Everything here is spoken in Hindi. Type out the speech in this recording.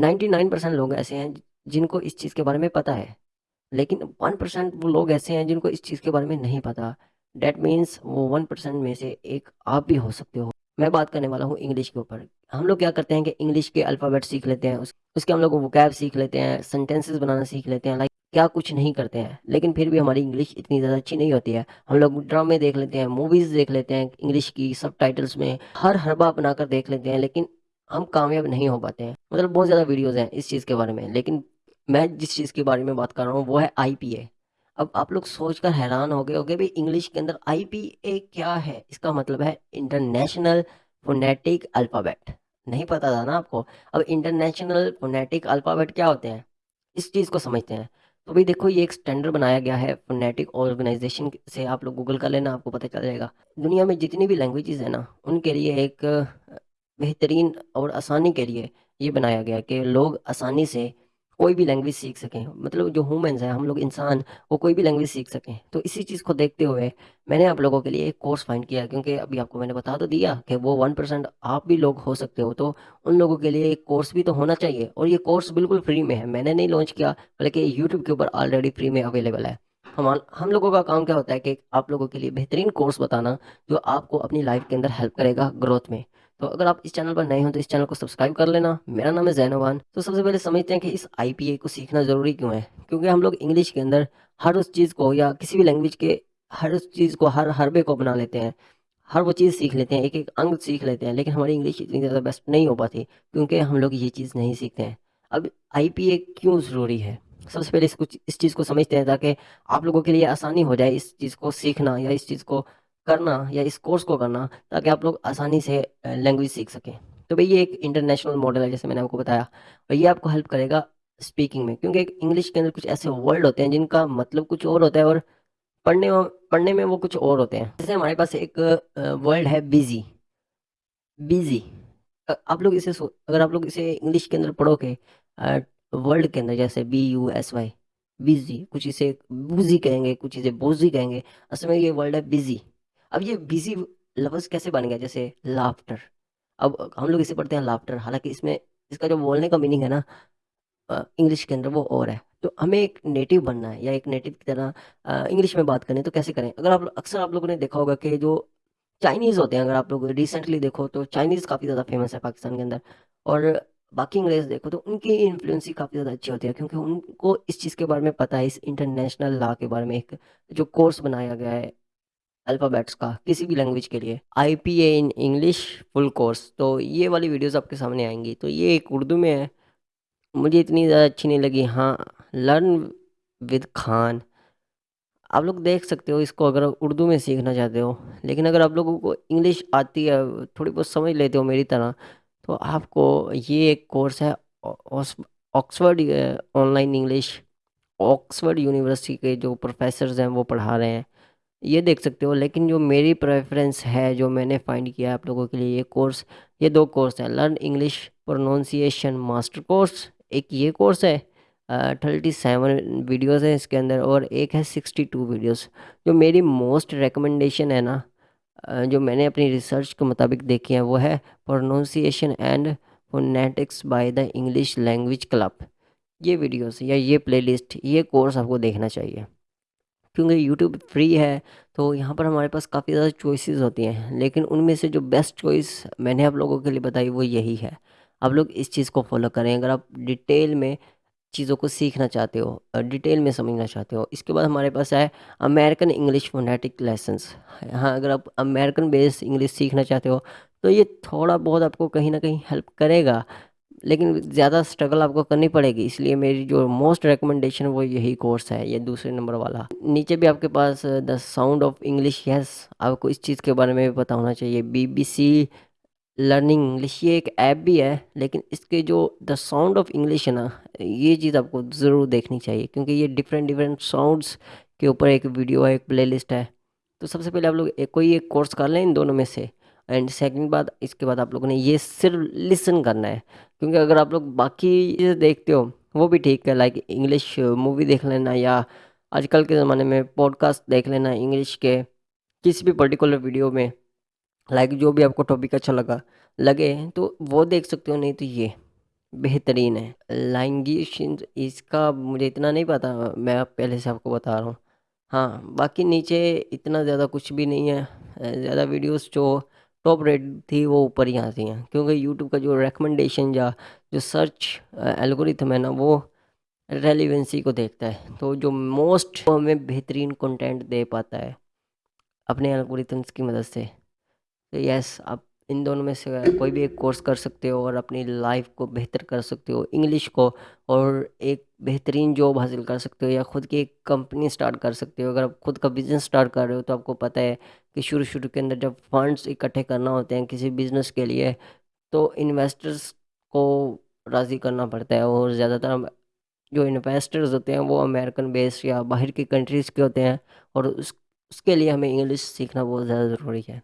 99% लोग ऐसे हैं जिनको इस चीज़ के बारे में पता है लेकिन 1% वो लोग ऐसे हैं जिनको इस चीज़ के बारे में नहीं पता। डैट मीन्स वो 1% में से एक आप भी हो सकते हो। मैं बात करने वाला हूँ इंग्लिश के ऊपर। हम लोग क्या करते हैं कि इंग्लिश के अल्फ़ाबेट सीख लेते हैं उस, उसके हम लोग वोकैब सीख लेते हैं सेंटेंसेस बनाना सीख लेते हैं लाइक क्या कुछ नहीं करते हैं लेकिन फिर भी हमारी इंग्लिश इतनी ज़्यादा अच्छी नहीं होती है। हम लोग ड्रामे देख लेते हैं मूवीज़ देख लेते हैं इंग्लिश की सब टाइटल्स में हर हरबा बनाकर देख लेते हैं लेकिन हम कामयाब नहीं हो पाते हैं। मतलब बहुत ज़्यादा वीडियोज़ हैं इस चीज़ के बारे में, लेकिन मैं जिस चीज़ के बारे में बात कर रहा हूँ वो है आईपीए अब आप लोग सोचकर हैरान हो गए हो होगे, भाई इंग्लिश के अंदर आईपीए क्या है? इसका मतलब है इंटरनेशनल फोनेटिक अल्फ़ाबेट नहीं पता था ना आपको? अब इंटरनेशनल फोनेटिक अल्फ़ाबेट क्या होते हैं? इस चीज़ को समझते हैं। तो भाई देखो, ये एक स्टैंडर्ड बनाया गया है फोनेटिक ऑर्गेनाइजेशन से। आप लोग गूगल कर लेना, आपको पता चल जाएगा। दुनिया में जितनी भी लैंग्वेजेस है ना, उनके लिए एक बेहतरीन और आसानी के लिए ये बनाया गया कि लोग आसानी से कोई भी लैंग्वेज सीख सकें। मतलब जो ह्यूमंस हैं, हम लोग इंसान, वो कोई भी लैंग्वेज सीख सकें। तो इसी चीज़ को देखते हुए मैंने आप लोगों के लिए एक कोर्स फाइंड किया, क्योंकि अभी आपको मैंने बता तो दिया कि वो वन परसेंट आप भी लोग हो सकते हो तो उन लोगों के लिए एक कोर्स भी तो होना चाहिए। और ये कोर्स बिल्कुल फ्री में है। मैंने नहीं लॉन्च किया, बल्कि यूट्यूब के ऊपर ऑलरेडी फ्री में अवेलेबल है। हम हम लोगों का काम क्या होता है कि आप लोगों के लिए बेहतरीन कोर्स बताना, जो आपको अपनी लाइफ के अंदर हेल्प करेगा ग्रोथ में। तो अगर आप इस चैनल पर नए हो तो इस चैनल को सब्सक्राइब कर लेना। मेरा नाम है जैनवान। तो सबसे पहले समझते हैं कि इस आईपीए को सीखना ज़रूरी क्यों है? क्योंकि हम लोग इंग्लिश के अंदर हर उस चीज़ को या किसी भी लैंग्वेज के हर उस चीज़ को हर हरबे को अपना लेते हैं। हर वो चीज़ सीख लेते हैं एक एक अंग सीख लेते हैं, लेकिन हमारी इंग्लिश इतनी ज़्यादा बेस्ट नहीं हो पाती क्योंकि हम लोग ये चीज़ नहीं सीखते हैं। अब आईपीए क्यों ज़रूरी है? सबसे पहले इसको, इस चीज़ को समझते हैं ताकि आप लोगों के लिए आसानी हो जाए इस चीज़ को सीखना या इस चीज़ को करना या इस कोर्स को करना ताकि आप लोग आसानी से लैंग्वेज सीख सकें। तो भाई ये एक इंटरनेशनल मॉडल है, जैसे मैंने आपको बताया। और ये आपको हेल्प करेगा स्पीकिंग में, क्योंकि इंग्लिश के अंदर कुछ ऐसे वर्ड होते हैं जिनका मतलब कुछ और होता है और पढ़ने पढ़ने में वो कुछ और होते हैं। जैसे हमारे पास एक वर्ड है बिज़ी बिज़ी आप लोग इसे अगर आप लोग इसे इंग्लिश के अंदर पढ़ोगे वर्ल्ड के अंदर जैसे B U S Y busy कुछ इसे बूजी कहेंगे, कुछ इसे बोजी कहेंगे, असल में ये वर्ड है बिज़ी अब ये बिज़ी लफ्ज़ कैसे बन गया जैसे लाफ्टर अब हम लोग इसे पढ़ते हैं लाफ्टर हालाँकि इसमें इसका जो बोलने का मीनिंग है ना इंग्लिश के अंदर वो और है। तो हमें एक नेटिव बनना है या एक नेटिव की तरह इंग्लिश में बात करें तो कैसे करें? अगर आप अक्सर आप लोगों ने देखा होगा कि जो चाइनीज़ होते हैं, अगर आप लोग रिसेंटली देखो तो चाइनीज़ काफ़ी ज़्यादा फ़ेमस है पाकिस्तान के अंदर। और बाकी अंग्रेज़ देखो तो उनकी इन्फ्लुएंस काफ़ी ज़्यादा अच्छी होती है क्योंकि उनको इस चीज़ के बारे में पता है, इस इंटरनेशनल लॉ के बारे में एक जो कोर्स बनाया गया है। अल्फ़ाबेट्स का, किसी भी लैंग्वेज के लिए। I P A in English full course तो ये वाली वीडियोस आपके सामने आएँगी। तो ये एक उर्दू में है। मुझे इतनी ज़्यादा अच्छी नहीं लगी। हाँ लर्न विद खान। आप लोग देख सकते हो इसको अगर उर्दू में सीखना चाहते हो। लेकिन अगर आप लोगों को इंग्लिश आती है, थोड़ी बहुत समझ लेते हो मेरी तरह तो आपको ये एक कोर्स है Oxford online English Oxford university के जो प्रोफेसर्स हैं, वो पढ़ा रहे हैं। ये देख सकते हो, लेकिन जो मेरी प्रेफरेंस है, जो मैंने फाइंड किया आप लोगों के लिए ये कोर्स ये दो कोर्स हैं learn English pronunciation master course एक ये कोर्स है थर्टी सेवन वीडियोज़ हैं इसके अंदर, और एक है सिक्सटी टू वीडियोज़ जो मेरी मोस्ट रिकमेंडेशन है ना जो मैंने अपनी रिसर्च के मुताबिक देखी है, वो है pronunciation and phonetics by the English language club ये वीडियोस या ये प्लेलिस्ट ये कोर्स आपको देखना चाहिए। क्योंकि यूट्यूब फ्री है तो यहाँ पर हमारे पास काफ़ी ज़्यादा चॉइसेस होती हैं। लेकिन उनमें से जो बेस्ट चॉइस मैंने आप लोगों के लिए बताई वो यही है। आप लोग इस चीज़ को फॉलो करें। अगर आप डिटेल में चीज़ों को सीखना चाहते हो डिटेल में समझना चाहते हो, इसके बाद हमारे पास है अमेरिकन इंग्लिश फोनेटिक लेसन्स हाँ अगर आप अमेरिकन बेस्ड इंग्लिश सीखना चाहते हो तो ये थोड़ा बहुत आपको कहीं ना कहीं हेल्प करेगा। लेकिन ज़्यादा स्ट्रगल आपको करनी पड़ेगी, इसलिए मेरी जो मोस्ट रिकमेंडेशन वो यही कोर्स है, ये दूसरे नंबर वाला। नीचे भी आपके पास the sound of English yes आपको इस चीज़ के बारे में भी पता होना चाहिए। बीबीसी लर्निंग इंग्लिश ये एक ऐप भी है, लेकिन इसके जो द साउंड ऑफ़ इंग्लिश है ना, ये चीज़ आपको ज़रूर देखनी चाहिए, क्योंकि ये डिफरेंट डिफरेंट साउंड्स के ऊपर एक वीडियो है, एक प्लेलिस्ट है। तो सबसे पहले आप लोग कोई एक कोर्स कर लें इन दोनों में से। एंड सेकंड बात, इसके बाद आप लोगों ने ये सिर्फ़ लिसन करना है। क्योंकि अगर आप लोग बाकी देखते हो, वो भी ठीक है लाइक इंग्लिश मूवी देख लेना या आजकल के ज़माने में पॉडकास्ट देख लेना इंग्लिश के किसी भी पर्टिकुलर वीडियो में लाइक जो भी आपको टॉपिक अच्छा लगा, लगे तो वो देख सकते हो, नहीं तो ये बेहतरीन है। लैंग्वेज इसका मुझे इतना नहीं पता, मैं पहले से आपको बता रहा हूँ। हाँ बाकी नीचे इतना ज़्यादा कुछ भी नहीं है, ज़्यादा वीडियोस जो टॉप रेट थी वो ऊपर ही आती हैं। क्योंकि यूट्यूब का जो रिकमेंडेशन या जो सर्च एल्गोरिथम है ना, वो रेलिवेंसी को देखता है। तो जो मोस्ट हमें बेहतरीन कंटेंट दे पाता है अपने एल्गोरिथम्स की मदद से। तो यस आप इन दोनों में से कोई भी एक कोर्स कर सकते हो और अपनी लाइफ को बेहतर कर सकते हो। इंग्लिश को और एक बेहतरीन जॉब हासिल कर सकते हो या खुद की एक कंपनी स्टार्ट कर सकते हो। अगर आप खुद का बिज़नेस स्टार्ट कर रहे हो तो आपको पता है कि शुरू शुरू के अंदर जब फंड्स इकट्ठे करना होते हैं किसी बिज़नेस के लिए तो इन्वेस्टर्स को राज़ी करना पड़ता है और ज़्यादातर जो इन्वेस्टर्स होते हैं वो अमेरिकन बेस्ड या बाहर की कंट्रीज़ के होते हैं और उस, उसके लिए हमें इंग्लिश सीखना बहुत ज़्यादा ज़रूरी है।